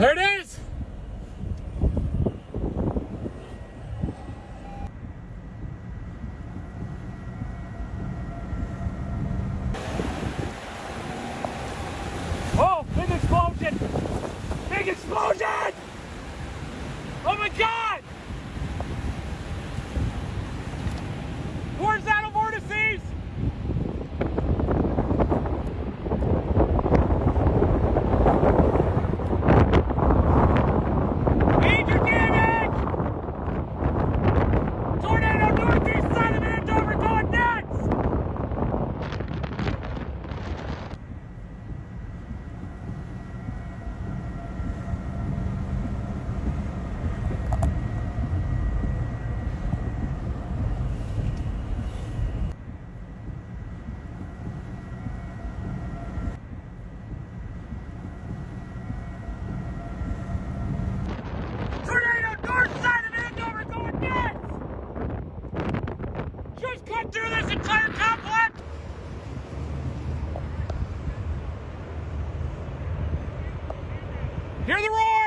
There it is! Oh, big explosion! Big explosion! Oh my god! through this entire complex? Hear the roar!